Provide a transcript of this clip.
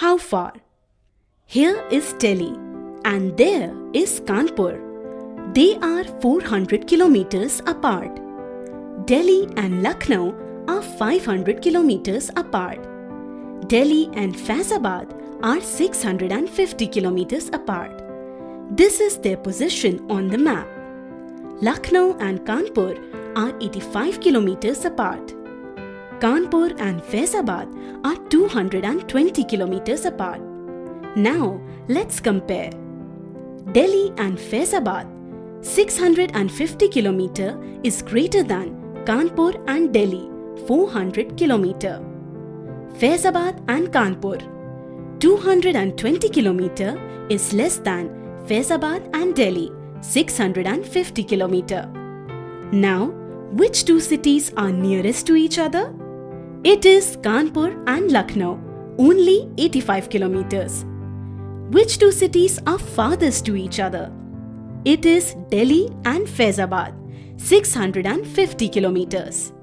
How far? Here is Delhi and there is Kanpur. They are 400 kilometers apart. Delhi and Lucknow are 500 kilometers apart. Delhi and Faizabad are 650 kilometers apart. This is their position on the map. Lucknow and Kanpur are 85 kilometers apart. Kanpur and Faizabad are 220 kilometers apart. Now let's compare. Delhi and Faizabad 650 kilometer is greater than Kanpur and Delhi 400 kilometer. Faizabad and Kanpur 220 kilometer is less than Faizabad and Delhi 650 kilometer. Now, which two cities are nearest to each other? It is Kanpur and Lucknow, only 85 kilometers. Which two cities are farthest to each other? It is Delhi and Faizabad, 650 kilometers.